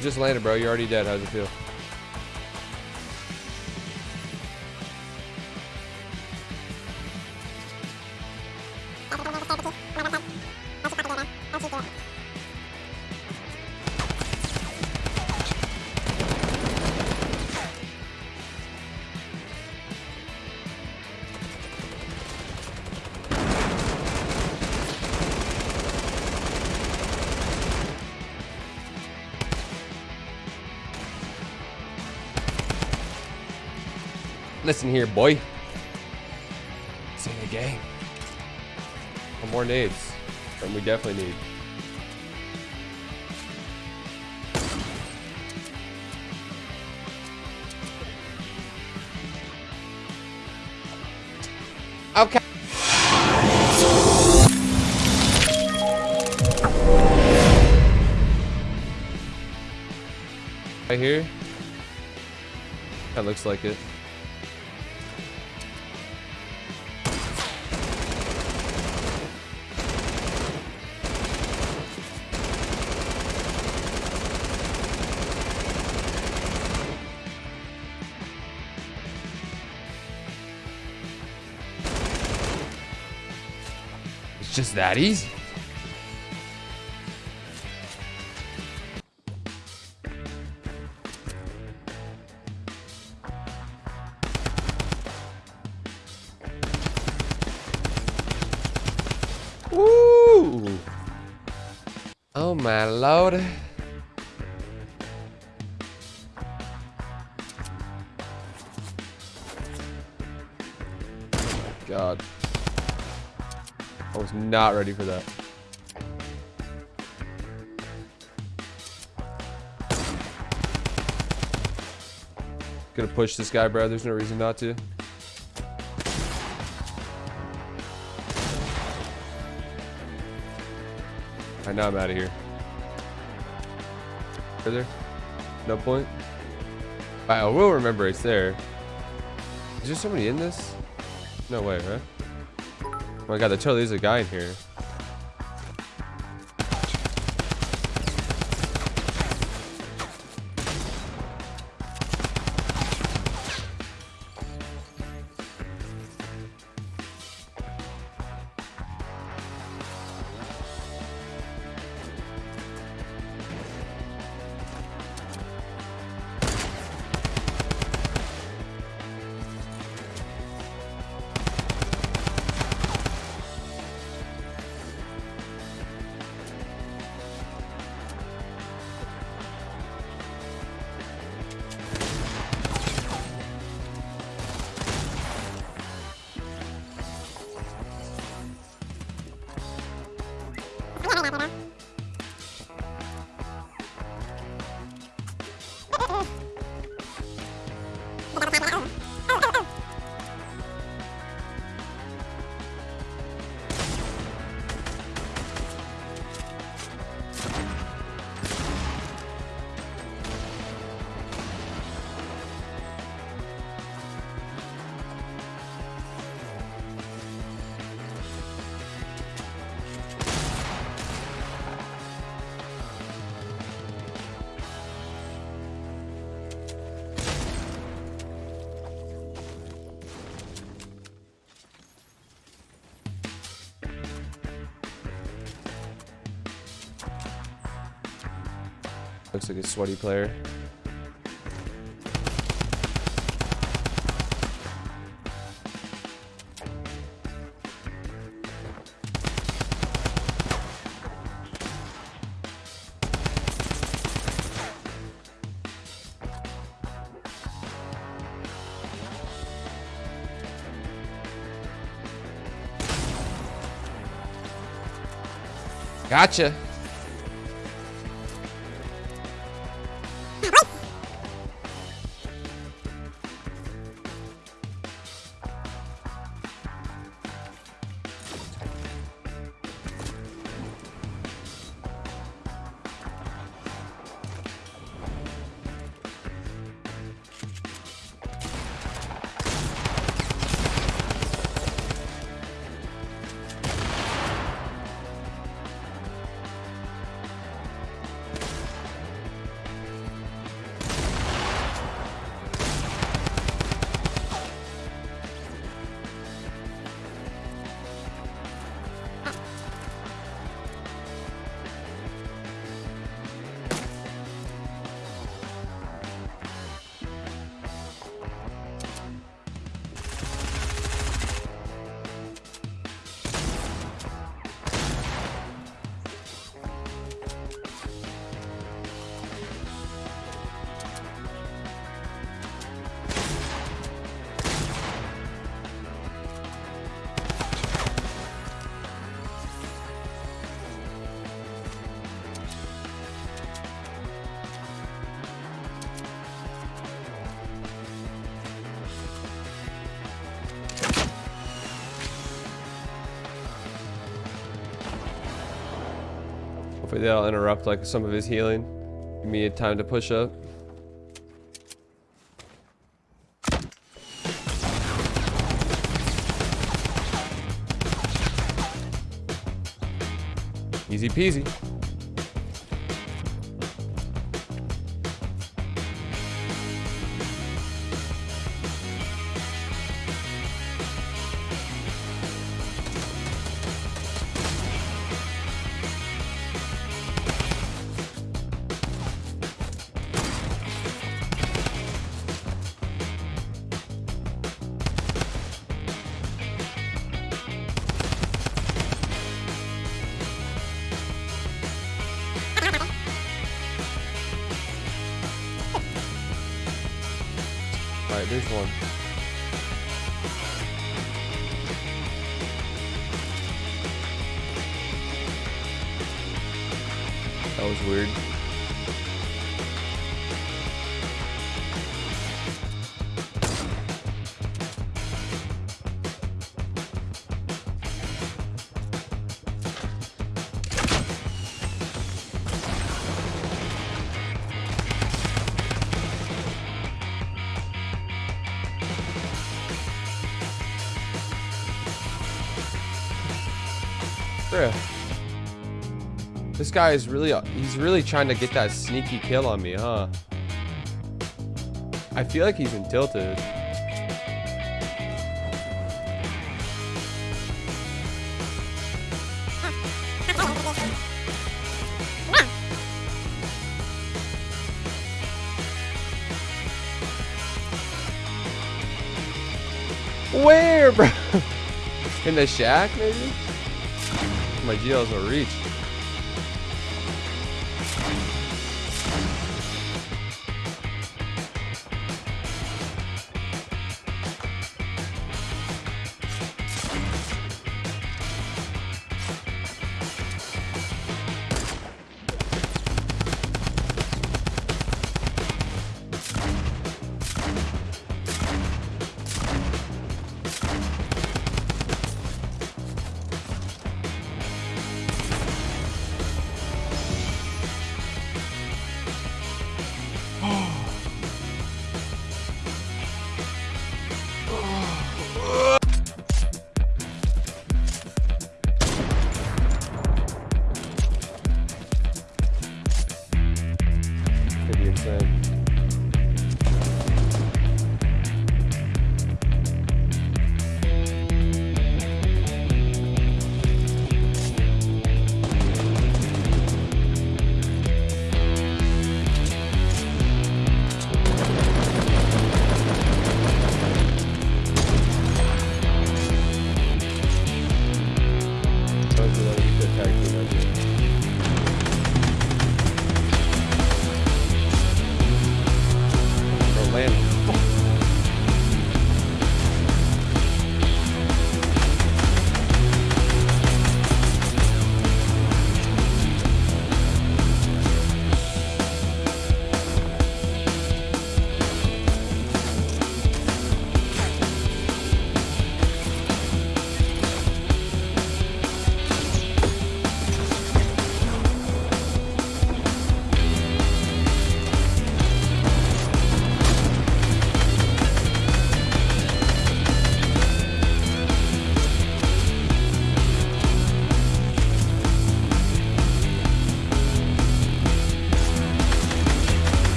Just landed, bro. You're already dead. How's it feel? Listen here, boy. This ain't a game. One more nades. And we definitely need. Okay. Right here. That looks like it. Just that easy. Oh my lord. Was not ready for that. Gonna push this guy, bro. There's no reason not to. I know I'm out of here. Further? No point? I will remember it's there. Is there somebody in this? No way, right? Oh my god, there totally a guy in here. Looks like a sweaty player. Gotcha. Hopefully that'll interrupt like some of his healing. Give me a time to push up. Easy peasy. There's one. That was weird. Bruh. This guy is really, he's really trying to get that sneaky kill on me, huh? I feel like he's in tilted. Where, bro? In the shack, maybe? My GLs will reach. Bro,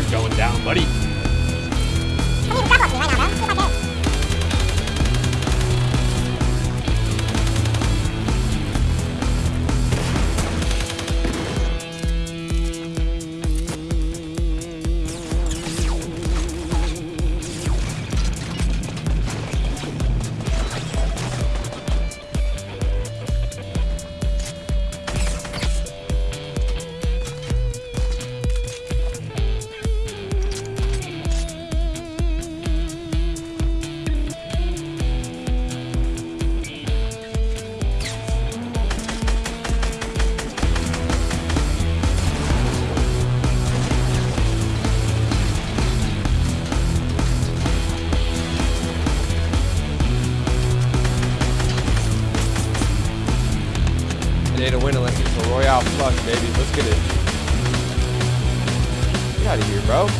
You're going down, buddy. Fuck, baby. Let's get it. Get out of here, bro.